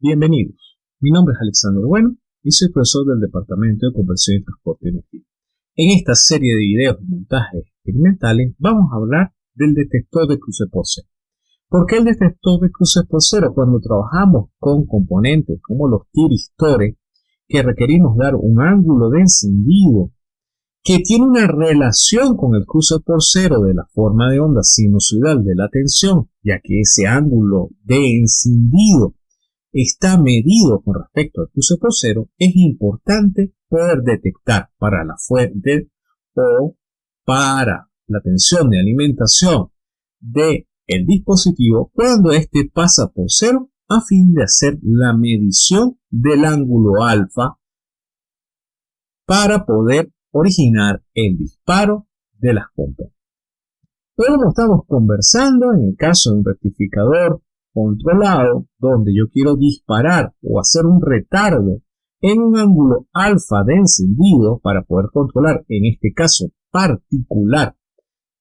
Bienvenidos. Mi nombre es Alexander Bueno y soy profesor del Departamento de Conversión y Transporte de Energía. En esta serie de videos de montajes experimentales vamos a hablar del detector de cruce por cero. ¿Por qué el detector de cruces por cero? Cuando trabajamos con componentes como los tiristores que requerimos dar un ángulo de encendido que tiene una relación con el cruce por cero de la forma de onda sinusoidal de la tensión, ya que ese ángulo de encendido está medido con respecto al cruce por cero, es importante poder detectar para la fuente o para la tensión de alimentación de el dispositivo cuando éste pasa por cero a fin de hacer la medición del ángulo alfa para poder originar el disparo de las componentes. Pero como estamos conversando, en el caso de un rectificador controlado donde yo quiero disparar o hacer un retardo en un ángulo alfa de encendido para poder controlar, en este caso particular,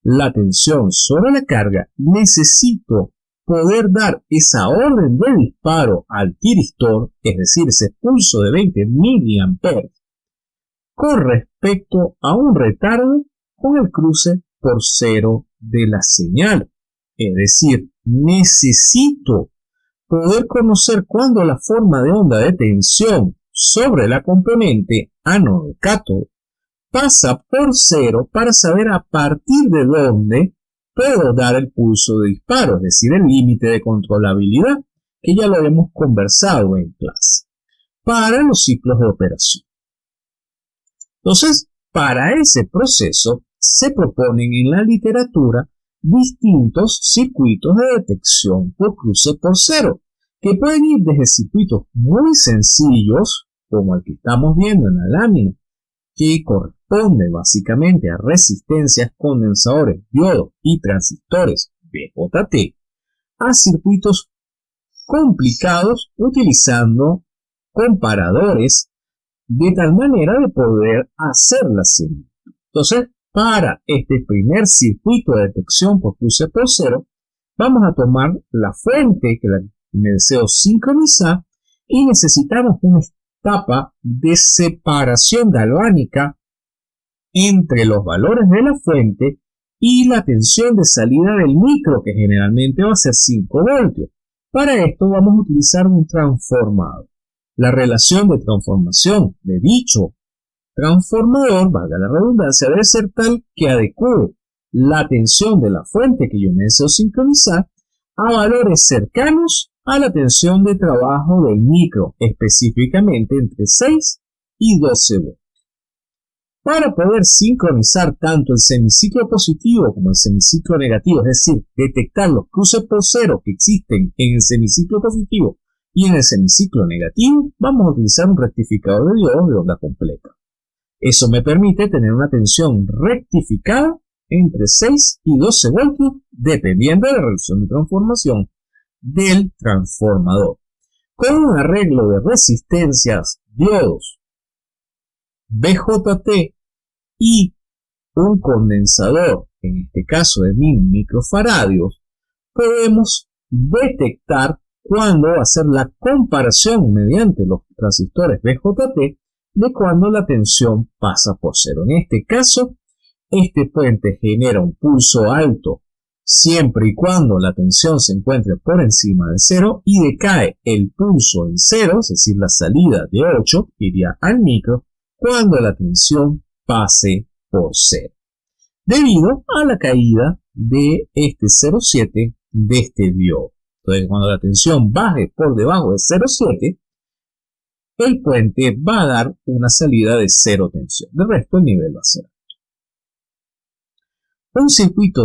la tensión sobre la carga, necesito poder dar esa orden de disparo al tiristor, es decir, ese pulso de 20 mA, con respecto a un retardo con el cruce por cero de la señal. Es decir, necesito poder conocer cuándo la forma de onda de tensión sobre la componente ánodo-cátodo pasa por cero para saber a partir de dónde puedo dar el pulso de disparo, es decir, el límite de controlabilidad, que ya lo hemos conversado en clase, para los ciclos de operación. Entonces, para ese proceso se proponen en la literatura distintos circuitos de detección por cruce por cero, que pueden ir desde circuitos muy sencillos, como el que estamos viendo en la lámina, que corresponde básicamente a resistencias, condensadores, diodos y transistores BJT, a circuitos complicados utilizando comparadores de tal manera de poder hacer la señal. Entonces, para este primer circuito de detección por cruce por cero, vamos a tomar la fuente que me deseo sincronizar y necesitamos una etapa de separación galvánica entre los valores de la fuente y la tensión de salida del micro, que generalmente va a ser 5 voltios. Para esto vamos a utilizar un transformador. La relación de transformación de dicho transformador, valga la redundancia, debe ser tal que adecue la tensión de la fuente que yo deseo sincronizar a valores cercanos a la tensión de trabajo del micro, específicamente entre 6 y 12 voltios. Para poder sincronizar tanto el semiciclo positivo como el semiciclo negativo, es decir, detectar los cruces por cero que existen en el semiciclo positivo y en el semiciclo negativo, vamos a utilizar un rectificador de diodos de onda completa. Eso me permite tener una tensión rectificada entre 6 y 12 voltios dependiendo de la relación de transformación del transformador. Con un arreglo de resistencias, diodos, BJT y un condensador, en este caso de 1000 microfaradios, podemos detectar cuándo hacer la comparación mediante los transistores BJT de cuando la tensión pasa por cero. En este caso, este puente genera un pulso alto siempre y cuando la tensión se encuentre por encima de cero y decae el pulso en cero, es decir, la salida de 8 iría al micro cuando la tensión pase por cero. Debido a la caída de este 0,7 de este diodo. Entonces, cuando la tensión baje por debajo de 0,7, el puente va a dar una salida de cero tensión. De resto, el nivel va a ser. Un circuito,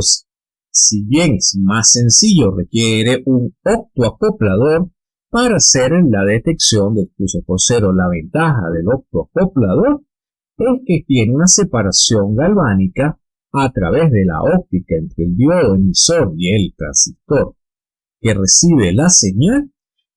si bien es más sencillo, requiere un optoacoplador para hacer la detección del cruce por cero. La ventaja del optoacoplador es que tiene una separación galvánica a través de la óptica entre el diodo emisor y el transistor que recibe la señal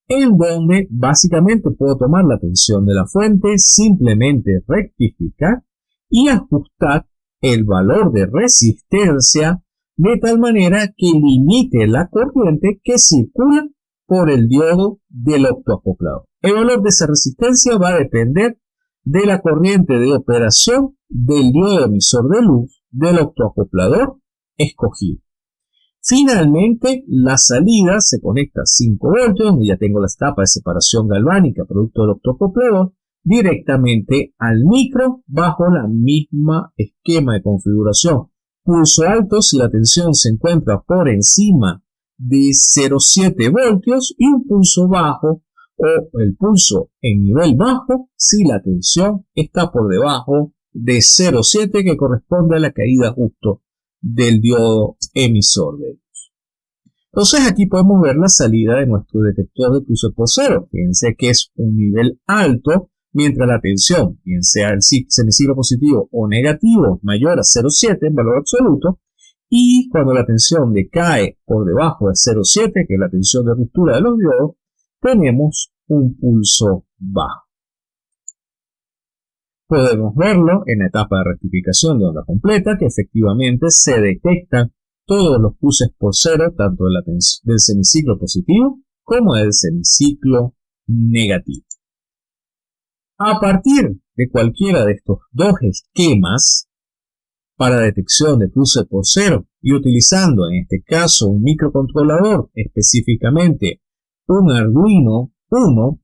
en donde básicamente puedo tomar la tensión de la fuente, simplemente rectificar y ajustar el valor de resistencia de tal manera que limite la corriente que circula por el diodo del optoacoplador. El valor de esa resistencia va a depender de la corriente de operación del diodo emisor de luz del optoacoplador escogido. Finalmente, la salida se conecta a 5 voltios, donde ya tengo la tapa de separación galvánica producto del optoacoplador, directamente al micro bajo la misma esquema de configuración. Pulso alto si la tensión se encuentra por encima de 0,7 voltios y un pulso bajo o el pulso en nivel bajo si la tensión está por debajo de 0,7 que corresponde a la caída justo del diodo emisor de luz. Entonces aquí podemos ver la salida de nuestro detector de pulso por cero. Fíjense que es un nivel alto mientras la tensión, bien sea el semiciclo positivo o negativo, mayor a 0,7 en valor absoluto, y cuando la tensión decae por debajo de 0,7, que es la tensión de ruptura de los diodos, tenemos un pulso bajo. Podemos verlo en la etapa de rectificación de onda completa, que efectivamente se detectan todos los pulses por cero, tanto del semiciclo positivo como del semiciclo negativo. A partir de cualquiera de estos dos esquemas para detección de cruce por cero y utilizando en este caso un microcontrolador, específicamente un Arduino 1,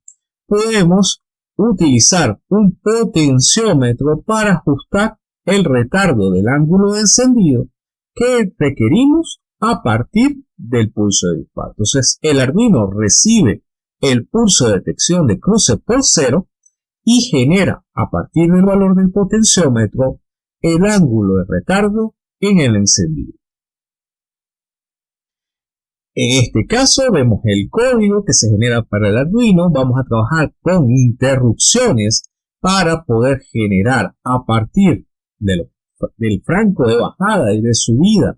podemos utilizar un potenciómetro para ajustar el retardo del ángulo de encendido que requerimos a partir del pulso de disparo. Entonces el Arduino recibe el pulso de detección de cruce por cero y genera a partir del valor del potenciómetro el ángulo de retardo en el encendido. En este caso vemos el código que se genera para el Arduino. Vamos a trabajar con interrupciones para poder generar a partir del franco de bajada y de subida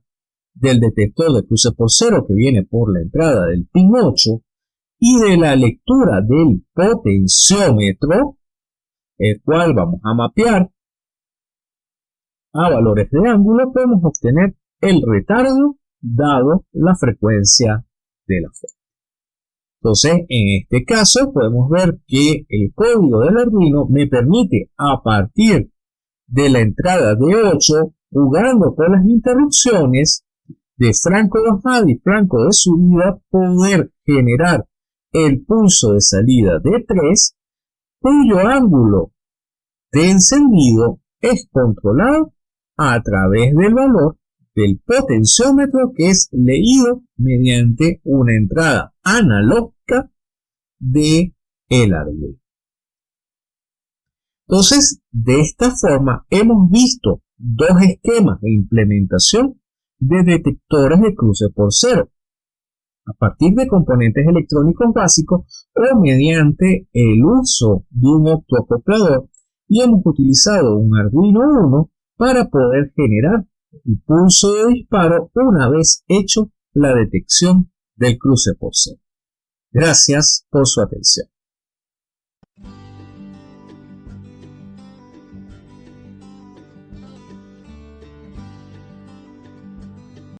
del detector de cruce por cero que viene por la entrada del pin 8 y de la lectura del potenciómetro el cual vamos a mapear a valores de ángulo, podemos obtener el retardo dado la frecuencia de la fuente. Entonces, en este caso, podemos ver que el código del Arduino me permite, a partir de la entrada de 8, jugando con las interrupciones de franco de bajada y franco de subida, poder generar el pulso de salida de 3 cuyo ángulo de encendido es controlado a través del valor del potenciómetro que es leído mediante una entrada analógica de el Arduino. Entonces, de esta forma hemos visto dos esquemas de implementación de detectores de cruce por cero a partir de componentes electrónicos básicos o mediante el uso de un optoacoplador y hemos utilizado un Arduino 1 para poder generar el pulso de disparo una vez hecho la detección del cruce por cero. Gracias por su atención.